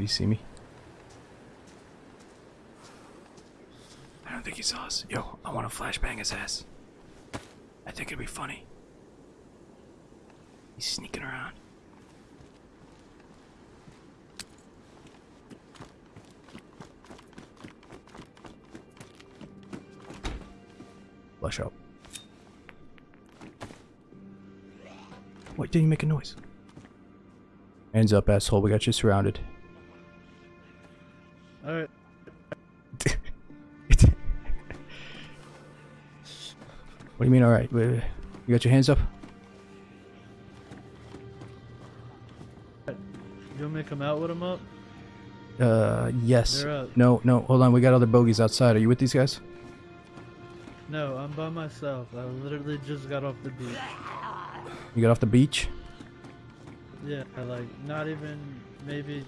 Did he see me? I don't think he saw us. Yo, I want to flashbang his ass. I think it'd be funny. He's sneaking around. Flush out. Wait, didn't you make a noise? Hands up, asshole. We got you surrounded. What do you? You got your hands up? You want me to come out with them up? Uh, yes. No, no, hold on. We got other bogeys outside. Are you with these guys? No, I'm by myself. I literally just got off the beach. You got off the beach? Yeah, like not even maybe.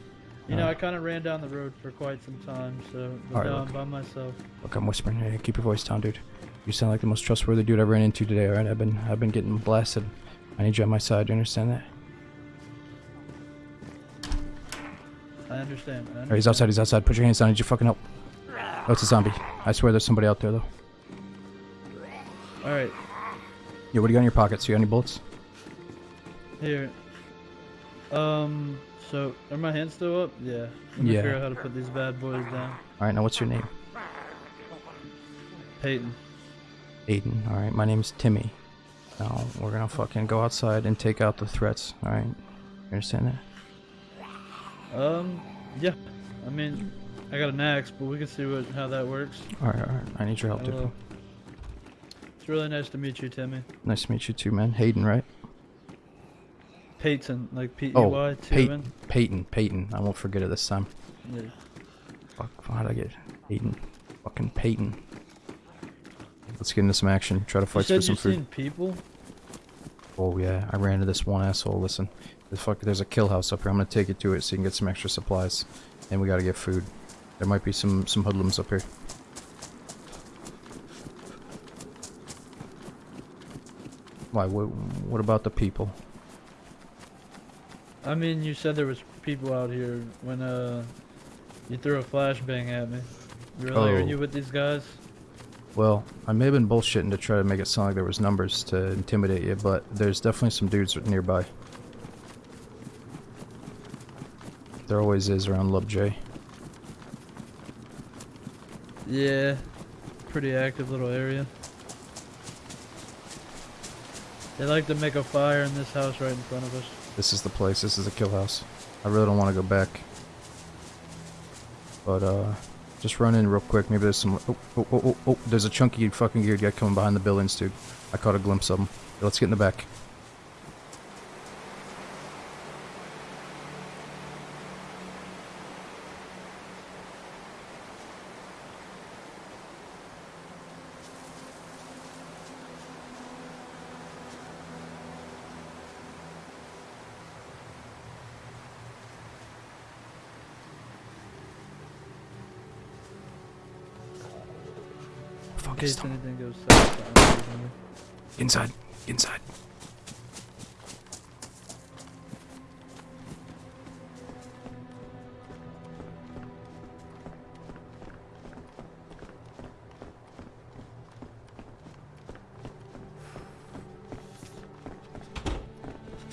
You know. I kind of ran down the road for quite some time, so but Alright, now look. I'm by myself. Look, I'm whispering. Hey, keep your voice down, dude. You sound like the most trustworthy dude I ran into today, alright? I've been, I've been getting blasted. I need you on my side. You understand that? I understand. I Alright, he's outside. He's outside. Put your hands down. I need you fucking help. Oh, it's a zombie. I swear there's somebody out there, though. All right, Yeah, what do you got in your pockets? You got any bullets? here. Um. So, are my hands still up? Yeah. Let me Yeah. figure out how to put these bad boys down. Alright, now what's your name? Peyton. Aiden. Alright, my name's Timmy. Now, we're gonna fucking go outside and take out the threats, alright? You understand that? Um. Yeah. I mean, I got an axe, but we can see what how that works. Alright, alright. I need your help, dude. It's really nice to meet you, Timmy. Nice to meet you too, man. Hayden, right? Peyton, like P E Oh, Y T O Peyton. Peyton. Peyton. I won't forget it this time. Yeah. Fuck, how'd I get Peyton? Fucking Peyton. Let's get into some action. Try to fight for some you food. seen people. Oh yeah, I ran into this one asshole. Listen, there's fuck, there's a kill house up here. I'm gonna take it to it so you can get some extra supplies, and we gotta get food. There might be some some hoodlums up here. Why? What? What about the people? I mean, you said there was people out here when uh you threw a flashbang at me. Really? Are Oh. you with these guys? Well, I may have been bullshitting to try to make it sound like there was numbers to intimidate you, but there's definitely some dudes nearby. There always is around Lub J. Yeah. Pretty active little area. They like to make a fire in this house right in front of us. This is the place. This is the kill house. I really don't want to go back. But, uh, just run in real quick. Maybe there's some... Oh, oh, oh, oh, oh. There's a chunky fucking geared guy coming behind the buildings, dude. I caught a glimpse of him. Let's get in the back.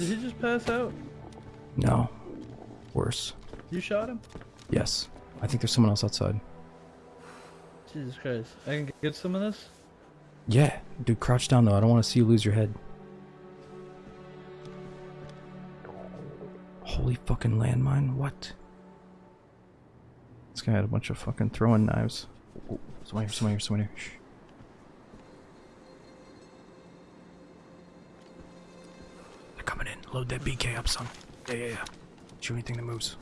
Did he just pass out? No. Worse. You shot him? Yes. I think there's someone else outside. Jesus Christ. I can get some of this? Yeah. Dude, crouch down though. I don't want to see you lose your head. Holy fucking landmine. What? This guy had a bunch of fucking throwing knives. Oh, someone here, someone here, someone here. Shh. Load that BK up, son. Yeah, yeah, yeah. Shoot anything that moves.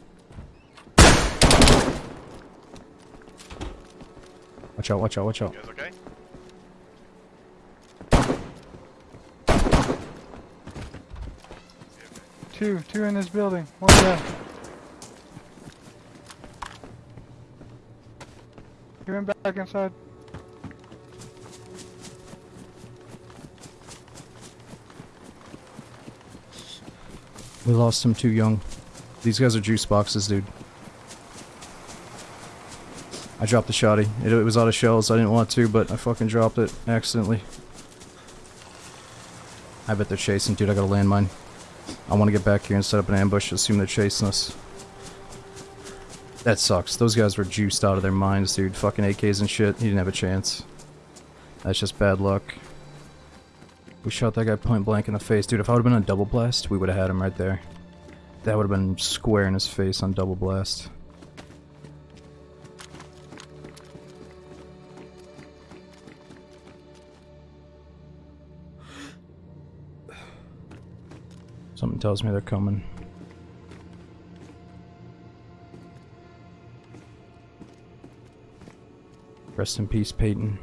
Watch out, watch out, watch out. You guys okay? Two, two in this building. One down. Get him back inside. We lost him too young. These guys are juice boxes, dude. I dropped the shotty. It, it was out of shells. I didn't want to, but I fucking dropped it accidentally. I bet they're chasing. Dude, I got a landmine. I want to get back here and set up an ambush. Assume they're chasing us. That sucks. Those guys were juiced out of their minds, dude. Fucking AKs and shit. He didn't have a chance. That's just bad luck. We shot that guy point blank in the face. Dude, if I would have been on double blast, we would have had him right there. That would have been square in his face on double blast. Something tells me they're coming. Rest in peace, Peyton.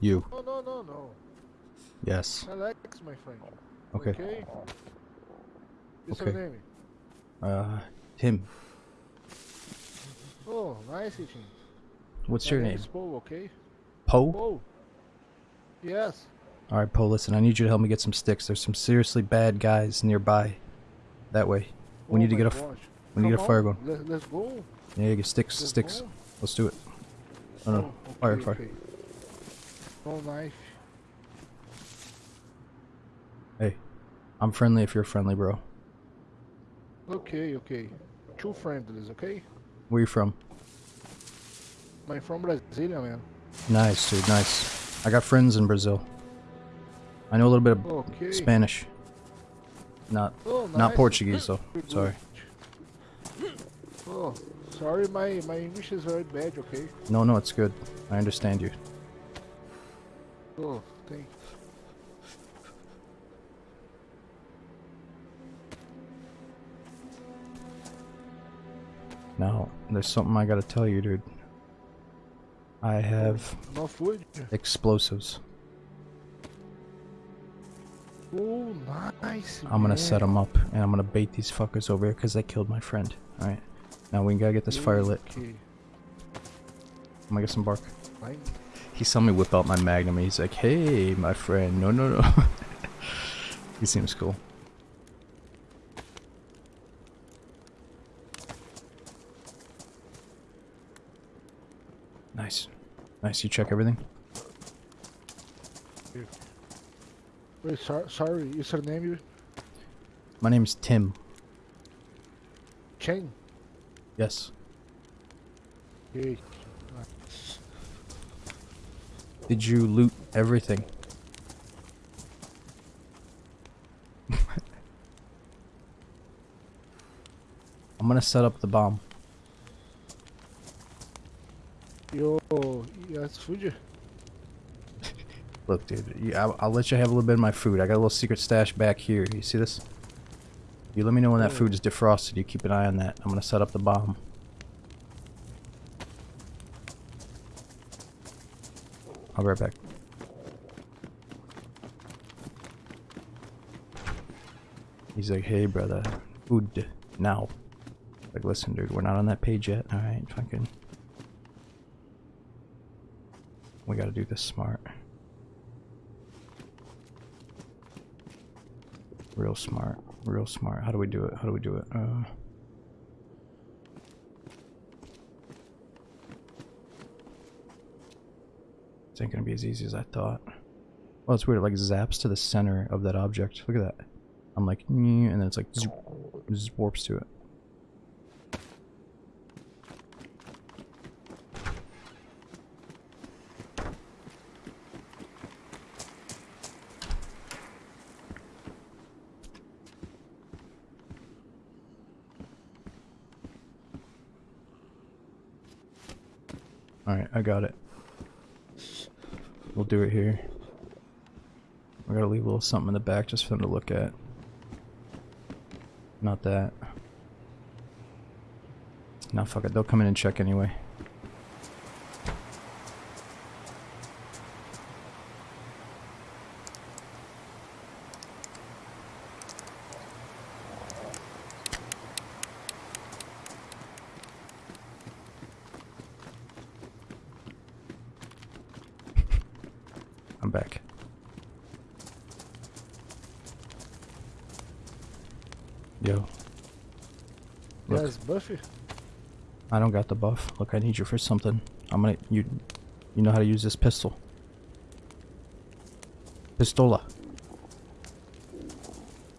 You. No, no, no, no. Yes. Alex, my friend. Okay. Okay. What's Okay. your name? Uh, Tim. Oh, nice eating. What's My your name? is Paul, okay? Poe? Paul. Yes. Alright, Poe, listen, I need you to help me get some sticks. There's some seriously bad guys nearby. That way. We Oh need to get a gosh. we need Come a fire going. Let, let's go. Yeah, get sticks, Let's sticks. go. Let's do it. No, no, Oh, fire, okay, fire. okay. Oh, nice. Hey, I'm friendly if you're friendly, bro. Okay, okay. Two friendlies, okay? Where you from? I'm from Brasilia, man. Nice, dude, nice. I got friends in Brazil. I know a little bit of Okay. Spanish. Not Oh, not. Portuguese though. Sorry. Oh, sorry, my, my English is very bad, okay? No, no, it's good. I understand you. Oh, thank Now, there's something I gotta tell you, dude. I have No food? explosives. Oh, nice. I'm gonna set them up, and I'm gonna bait these fuckers over here because they killed my friend. Alright. Now we gotta get this fire lit. I'm gonna get some bark. Fine. He saw me whip out my magnum. He's like, "Hey, my friend, no, no, no." he seems cool. Nice, nice. You check everything. Wait, sor sorry, is her name you? My name's Tim. Chen? Yes. Okay. Did you loot everything? I'm gonna set up the bomb. Yo, yes, food? Look, dude, you, I'll, I'll let you have a little bit of my food. I got a little secret stash back here. You see this? You let me know when that food is defrosted. You keep an eye on that. I'm gonna set up the bomb. I'll be right back. He's like, hey, brother, food now. Like, listen, dude, we're not on that page yet. All right, fucking. We gotta do this smart. Real smart. Real smart. How do we do it? How do we do it? Uh. This ain't gonna be as easy as I thought. Well, it's weird. It like zaps to the center of that object. Look at that. I'm like, and then it's like, just warps to it. Alright, I got it. We'll do it here. We gotta leave a little something in the back just for them to look at. Not that. Nah, fuck it. They'll come in and check anyway. back. Yo. Look. Buffy. I don't got the buff. Look, I need you for something. I'm gonna you you know how to use this pistol. Pistola.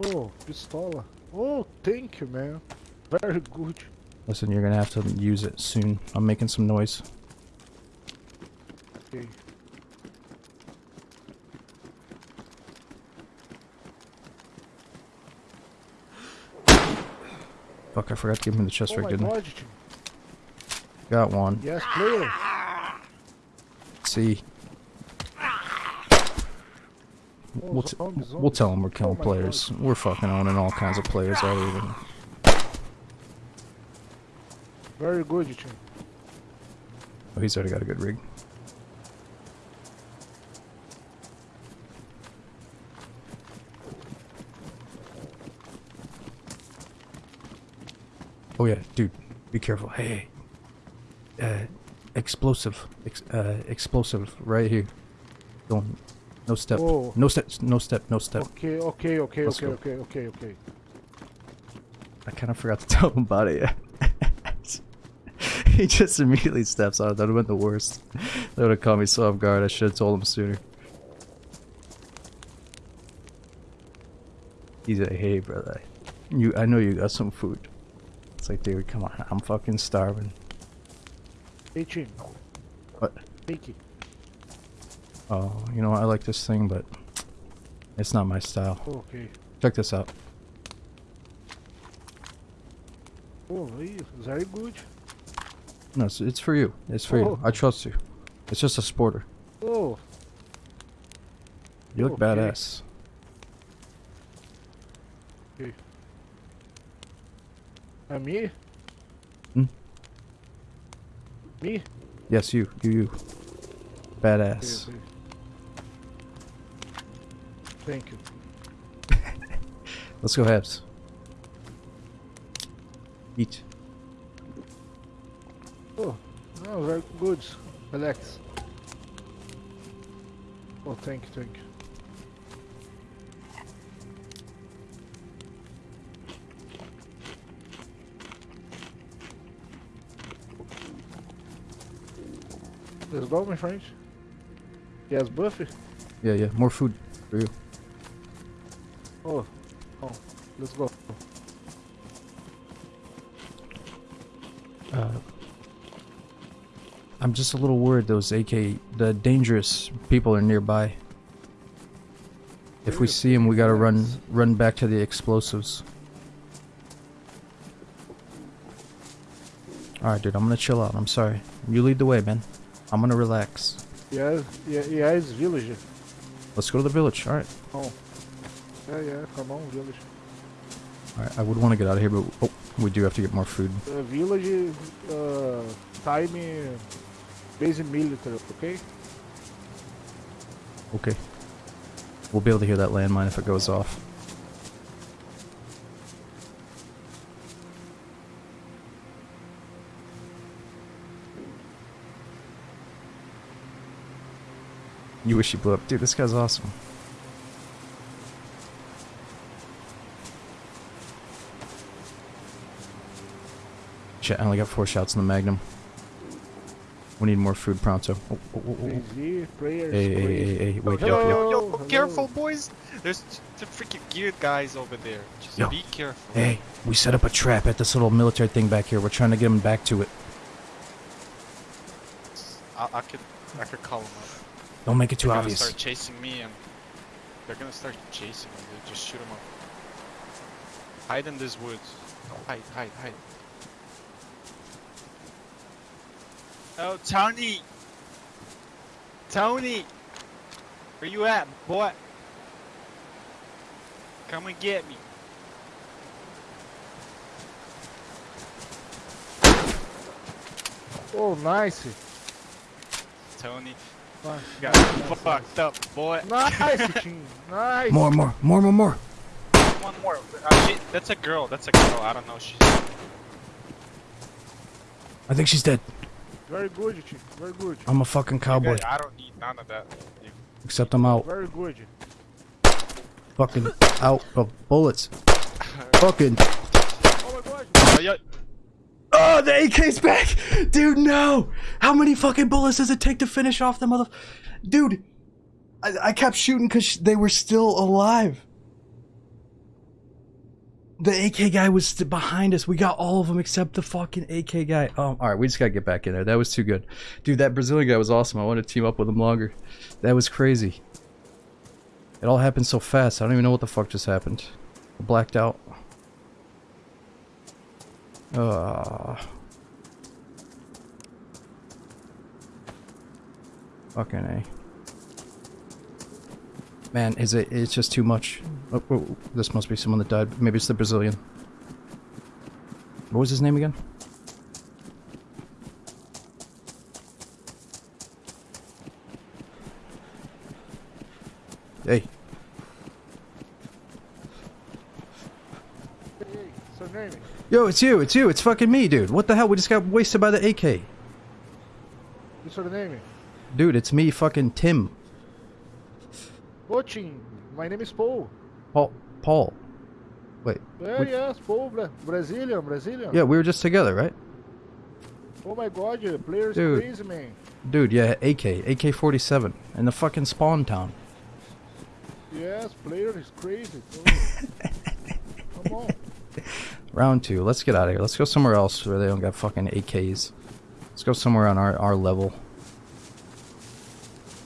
Oh, pistola. Oh, thank you, man. Very good. Listen, you're gonna have to use it soon. I'm making some noise. Okay. Fuck, I forgot to give him the chest oh rig, didn't I? Got one. Yes, player. See. Oh, We'll, t- we'll tell them we're killing Oh players. We're fucking owning all kinds of players all over. Very good, Tim. Oh, he's already got a good rig. Oh yeah, dude, be careful. Hey, uh, explosive, ex- uh, explosive, right here. Don't, no step, Oh. no step, no step, no step. Okay, okay, okay, Let's okay, go. okay, okay, okay. I kind of forgot to tell him about it. he just immediately steps on it. That would have been the worst. That would have caught me so off guard. I should have told him sooner. He's like, hey, brother. You, I know you got some food. It's like, dude, come on. I'm fucking starving. Hey, Tim. What? It. Oh, you know? I like this thing, but it's not my style. Okay. Check this out. Oh, very good. No, it's, it's for you. It's for you. Oh. I trust you. It's just a sporter. Oh, You look Okay. badass. And me? Hmm? Me? Yes, you. You, you. Badass. okay. Thank you. Let's go, Habs. Eat. Oh, no, very good. Relax. Oh, thank you, thank you. Let's go, my friends. Yes, Buffy. Yeah, yeah. More food for you. Oh, oh, let's go. Uh, I'm just a little worried those AK, the dangerous people are nearby. If we see them, we gotta run, run back to the explosives. Alright, dude, I'm gonna chill out. I'm sorry. You lead the way, man. I'm gonna relax. Yeah, yeah, yes, village. Let's go to the village. Alright. Oh, yeah, yeah, come on, village. Alright, I would want to get out of here, but oh, we do have to get more food. Uh, village, uh, time, uh, base military, okay? Okay. We'll be able to hear that landmine if it goes off. You wish you blew up. Dude, this guy's awesome. Shit, I only got four shots in the Magnum. We need more food pronto. Oh, oh, oh, oh. Easy, prayers, Hey, hey, hey, hey, wait, yo, yo, yo. yo, yo, careful, boys! There's the freaking geared guys over there. Just Yo. be careful. Hey, we set up a trap at this little military thing back here. We're trying to get them back to it. I, I could, I could call them up. Don't make it too obvious. They're gonna start chasing me, and they're gonna start chasing me. They just shoot them up. Hide in this woods. Hide, hide, hide. Oh, Tony! Tony! Where you at, boy? Come and get me. Oh, nice. Tony, Nice, got nice, fucked up, boy. nice. Nice. More, more, more, more, more. One more. Uh, she, that's a girl. That's a girl. I don't know. She's. I think she's dead. Very good, team. Very good. I'm a fucking cowboy. I don't need none of that. You Except I'm out. Very good. Fucking out of bullets. Fucking. Oh my god. Oh, the AK's back! Dude, no! How many fucking bullets does it take to finish off the mother... Dude! I, I kept shooting because they were still alive. The AK guy was behind us. We got all of them except the fucking AK guy. Oh, alright, we just gotta get back in there. That was too good. Dude, that Brazilian guy was awesome. I want to team up with him longer. That was crazy. It all happened so fast. I don't even know what the fuck just happened. I blacked out. Uh, fucking a. Man, is it? It's just too much. Oh, oh, this must be someone that died. Maybe it's the Brazilian. What was his name again? Hey, Hey, hey, so name it. Yo, it's you, it's you, it's fucking me, dude. What the hell? We just got wasted by the AK. What's your name? Dude, it's me, fucking Tim. Coaching. My name is Paul. Paul. Paul. Wait. Yeah, Which- yes, Paul. Bra- Brazilian, Brazilian. Yeah, we were just together, right? Oh my god, the player's Dude. crazy, man. Dude, yeah, AK, AK-47, in the fucking spawn town. Yes, player is crazy. Come on. Round two. Let's get out of here. Let's go somewhere else where they don't got fucking AKs. Let's go somewhere on our, our level.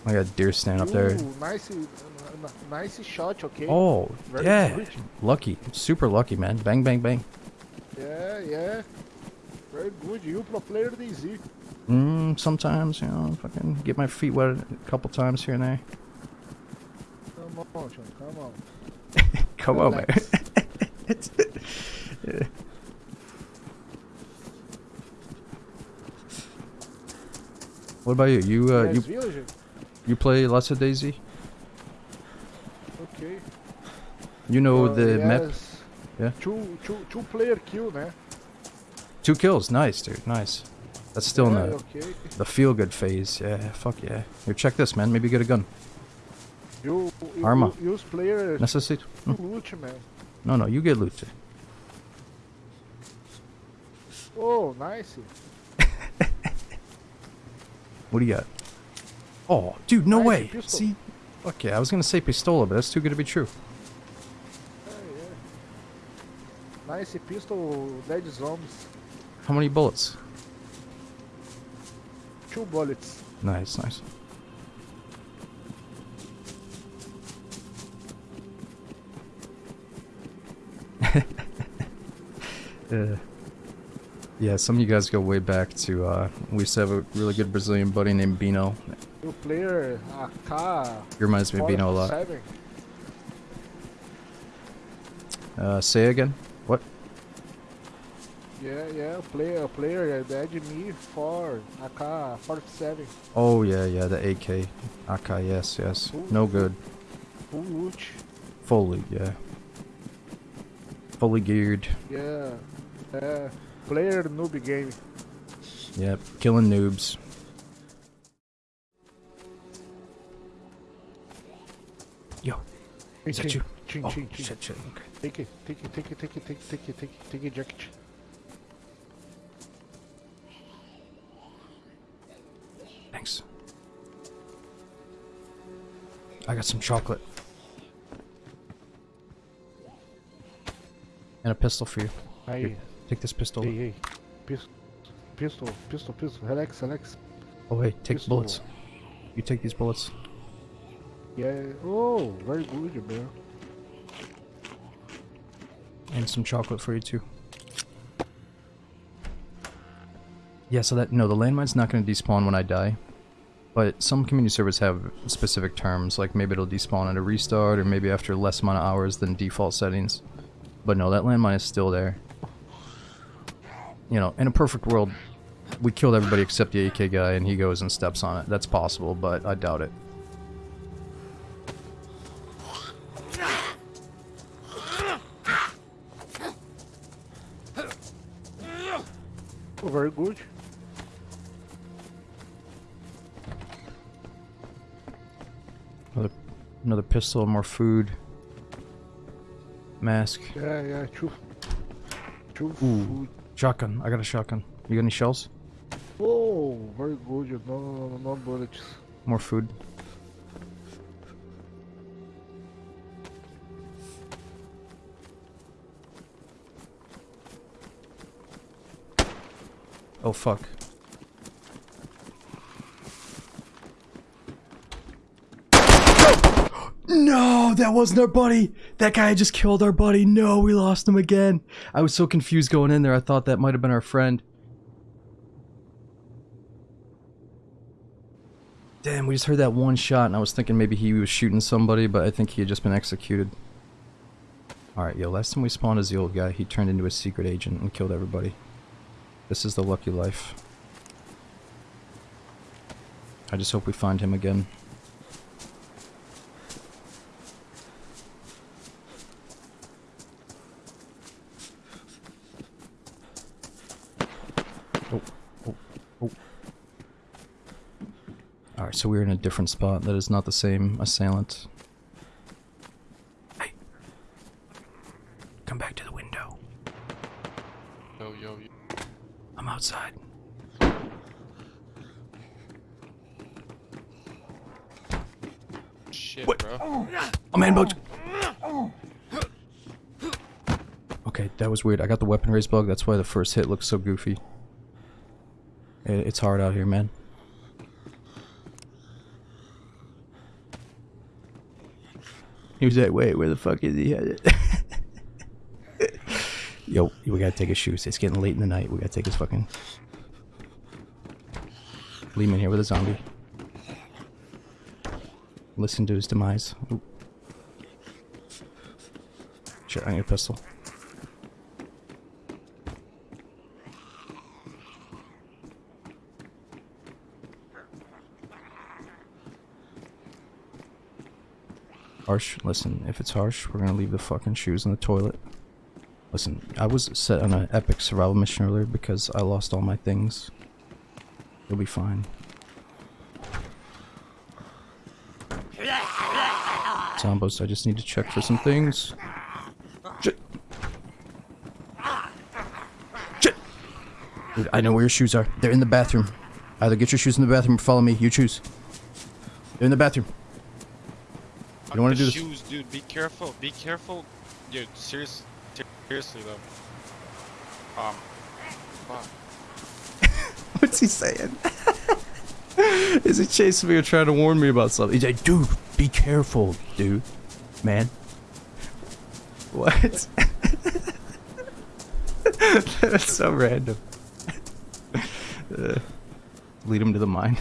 I got deer stand up there. Ooh, nice, uh, nice shot, okay? Oh, Very yeah. good. Lucky. Super lucky, man. Bang, bang, bang. Yeah, yeah. Very good. You pro player DZ. Mm, sometimes, you know, fucking get my feet wet a couple times here and there. Come on, Sean, come on. Come on, man. Yeah. What about you? You uh, you you play lots of DayZ? Okay. You know Uh, the map? Yeah. Two, two, two player kill, né? Two kills, nice, dude, nice. That's still in the okay. the feel good phase. Yeah, fuck yeah. Here, check this, man. Maybe get a gun. You, you, Arma. use player Necessito. to loot, man. No, no, you get loot. Oh, nice. What do you got? Oh, dude, no Nice, way. pistol. See? Fuck yeah, I was gonna say pistola, but that's too good to be true. Yeah. Nice pistol, dead zombies. How many bullets? Two bullets. Nice, nice. uh, yeah, some of you guys go way back to, uh, we used to have a really good Brazilian buddy named Bino. You player AK. He reminds me of Bino a lot. 47. Uh, say again? What? Yeah, yeah. Player, player, dead me for AK 47. Oh, yeah, yeah, the AK. AK, yes, yes. No good. Full loot. Fully, yeah. Fully geared. Yeah. Yeah. Player noob game. Yep, killing noobs. Yo, is that you? Chin, Oh, chin, chin. shit, shit, okay. Take it, take it, take it, take it, take it, take it, take it, take it, jacket. Thanks. I got some chocolate. And a pistol for you. Aí, Take this pistol. ei, ei. Pistol, pistol, pistol, pistol. Relax, relax. Oh, wait, take Pistol. bullets. You take these bullets. Yeah. Oh, very good, man. And some chocolate for you too. Yeah, so that no, the landmine's not going to despawn when I die. But some community servers have specific terms, like maybe it'll despawn at a restart, or maybe after less amount of hours than default settings. But no, that landmine is still there. You know, in a perfect world, we killed everybody except the AK guy, and he goes and steps on it. That's possible, but I doubt it. Oh, very good. another pistol, more food. Mask. Yeah, yeah, two. Two Ooh. food. Shotgun. I got a shotgun. You got any shells? Oh, very good. No, no, no, no bullets. More food. Oh fuck. No, that wasn't our buddy. That guy just killed our buddy. No, we lost him again. I was so confused going in there. I thought that might have been our friend. Damn, we just heard that one shot and I was thinking maybe he was shooting somebody, but I think he had just been executed. Alright, yo, last time we spawned as the old guy, he turned into a secret agent and killed everybody. This is the lucky life. I just hope we find him again. So we're in a different spot that is not the same assailant. Hey! Come back to the window. Yo, yo, yo. I'm outside. Shit, What? bro. A man bugged. Okay, that was weird. I got the weapon raise bug. That's why the first hit looks so goofy. It's hard out here, man. He was like, wait, where the fuck is he headed? Yo, we gotta take his shoes. It's getting late in the night. We gotta take his fucking... Leave him in here with a zombie. Listen to his demise. Oop. Shit, I need a pistol. Harsh, listen, if it's harsh, we're gonna leave the fucking shoes in the toilet. Listen, I was set on an epic survival mission earlier because I lost all my things. You'll be fine. Zombos, I just need to check for some things. Shit. Shit. Dude, I know where your shoes are. They're in the bathroom. Either get your shoes in the bathroom or follow me. You choose. They're in the bathroom. You don't want to do the this. shoes, dude. Be careful. Be careful. Dude, serious, seriously though. Um. What's he saying? Is he chasing me or trying to warn me about something? He's like, dude, be careful, dude. Man. What? That's so random. Uh, lead him to the mine.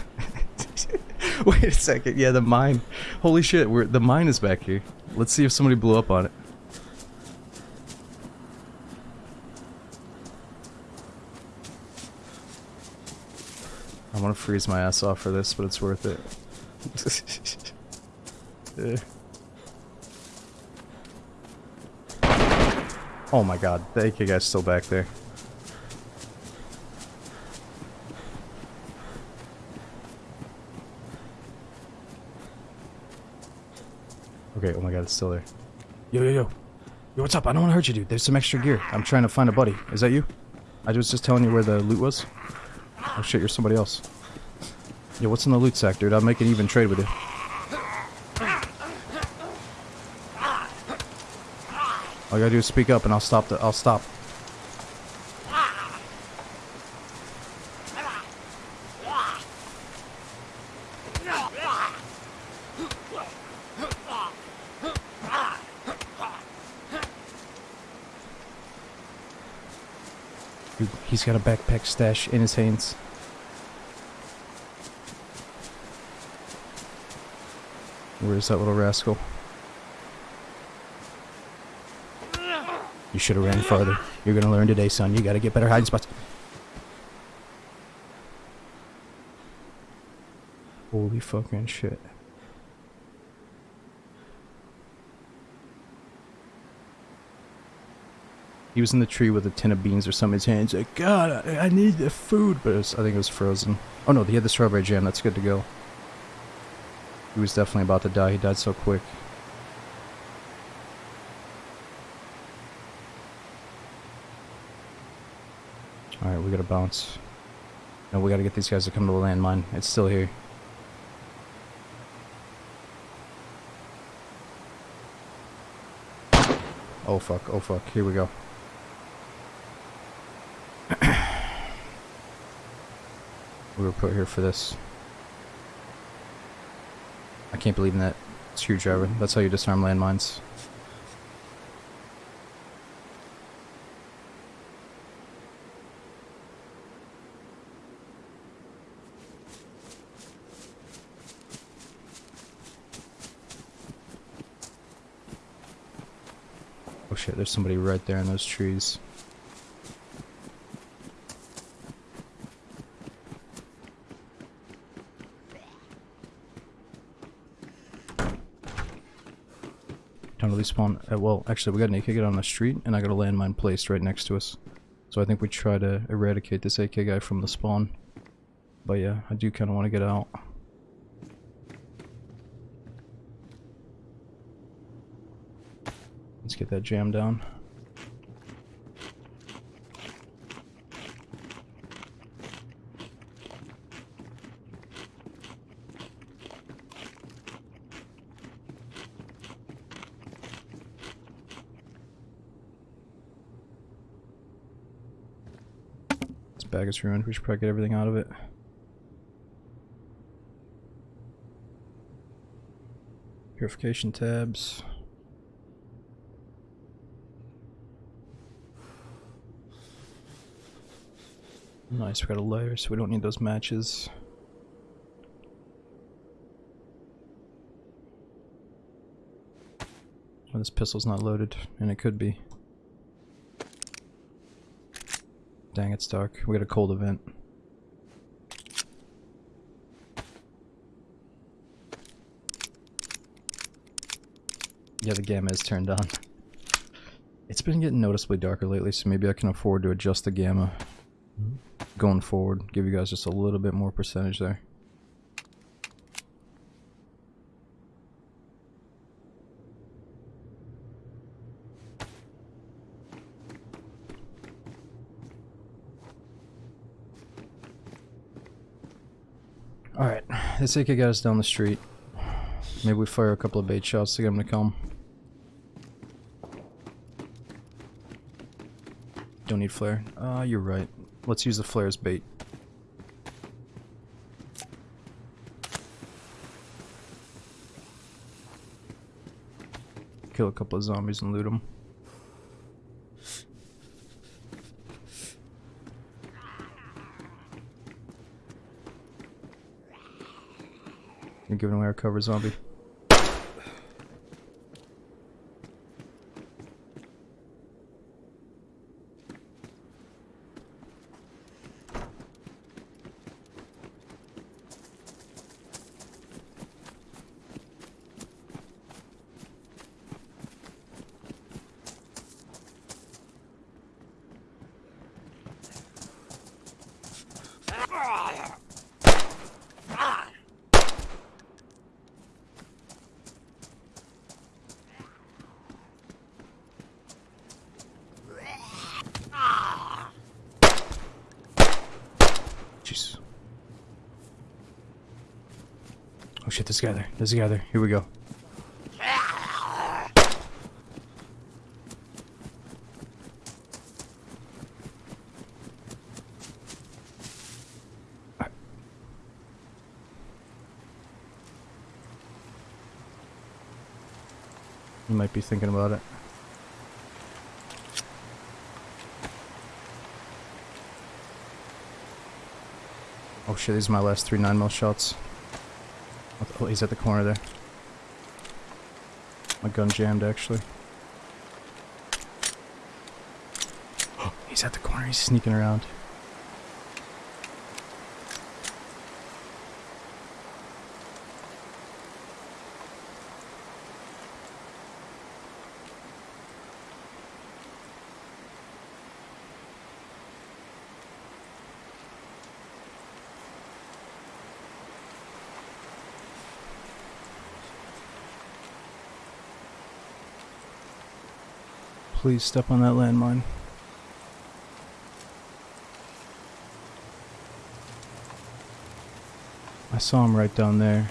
Wait a second. Yeah, the mine. Holy shit, we're, the mine is back here. Let's see if somebody blew up on it. I want to freeze my ass off for this, but it's worth it. Yeah. Oh my god, the AK guy's still back there. Okay, oh my god, it's still there. Yo, yo, yo. Yo, what's up? I don't want to hurt you, dude. There's some extra gear. I'm trying to find a buddy. Is that you? I was just telling you where the loot was. Oh shit, you're somebody else. Yo, what's in the loot sack, dude? I'll make an even trade with you. All you gotta do is speak up and I'll stop the- I'll stop. Dude, he's got a backpack stash in his hands. Where's that little rascal? You should have ran farther. You're gonna learn today, son. You gotta get better hiding spots. Holy fucking shit. He was in the tree with a tin of beans or something in his hands. Like, God, I, I need the food. But was, I think it was frozen. Oh no, he had the strawberry jam. That's good to go. He was definitely about to die. He died so quick. Alright, we gotta bounce. No, we gotta get these guys to come to the landmine. It's still here. Oh fuck, oh fuck, here we go. We were put here for this. I can't believe in that screwdriver. That's how you disarm landmines. Oh shit, there's somebody right there in those trees. Don't really spawn. Uh, well, actually, we got an AK guy on the street, and I got a landmine placed right next to us. So I think we try to eradicate this AK guy from the spawn. But yeah, I do kind of want to get out. Let's get that jam down. Bag ruined. We should probably get everything out of it. Purification tabs. Nice, we got a layer, so we don't need those matches. Well, this pistol's not loaded, and it could be. Dang, it's dark. We got a cold event. Yeah, the gamma is turned on. It's been getting noticeably darker lately, so maybe I can afford to adjust the gamma mm-hmm. going forward. Give you guys just a little bit more percentage there. This AK got us down the street. Maybe we fire a couple of bait shots to get him to come. Don't need flare. Uh, you're right. Let's use the flare as bait. Kill a couple of zombies and loot them. You're giving away our cover, zombie. Jeez. Oh shit, there's guy there. Here we go. You might be thinking about it. Oh shit, these are my last three 9 mil shots. He's at the corner there. My gun jammed actually. he's at the corner, he's sneaking around. Please step on that landmine. I saw him right down there.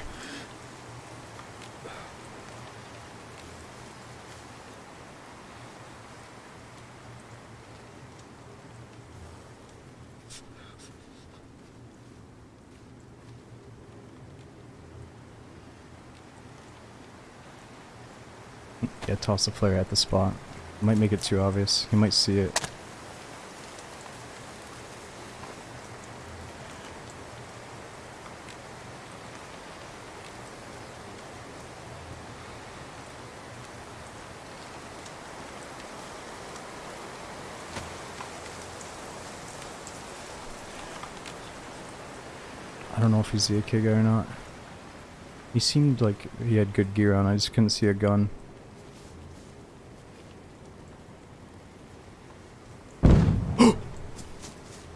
Yeah, toss the flare at the spot. Might make it too obvious. He might see it. I don't know if he's the AK guy or not. He seemed like he had good gear on, I just couldn't see a gun.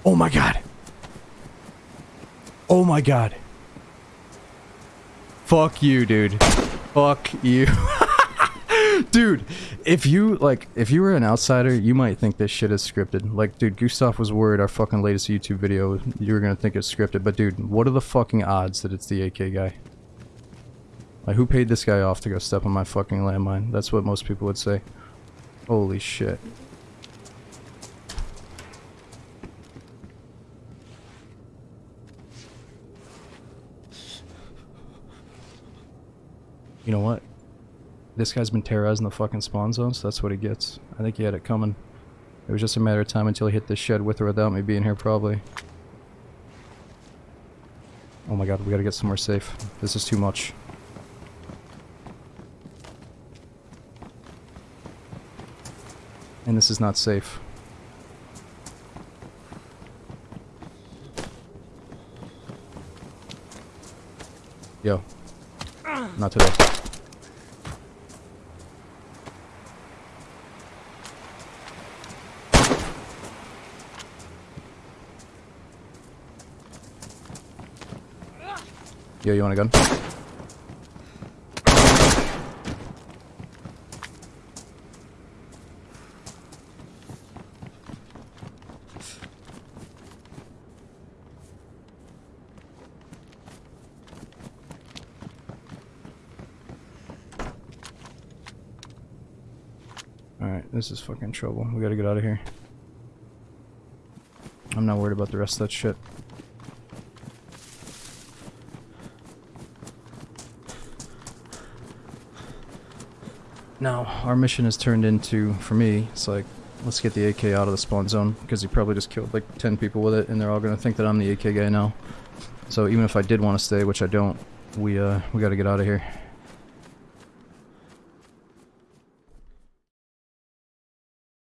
Oh my god. Oh my god. Fuck you, dude. Fuck you. dude, if you, like, if you were an outsider, you might think this shit is scripted. Like, dude, Gustav was worried our fucking latest YouTube video, you were gonna think it's scripted. But dude, what are the fucking odds that it's the AK guy? Like, who paid this guy off to go step on my fucking landmine? That's what most people would say. Holy shit. You know what? This guy's been terrorizing the fucking spawn zone, so that's what he gets. I think he had it coming. It was just a matter of time until he hit this shed with or without me being here, probably. Oh my god, we gotta get somewhere safe. This is too much. And this is not safe. Yo. Not today. Yo, you want a gun? Alright, this is fucking trouble. We gotta get out of here. I'm not worried about the rest of that shit. Now, our mission has turned into, for me, it's like, let's get the AK out of the spawn zone, because he probably just killed like 10 people with it, and they're all gonna think that I'm the AK guy now. So even if I did want to stay, which I don't, we, uh, we gotta get out of here.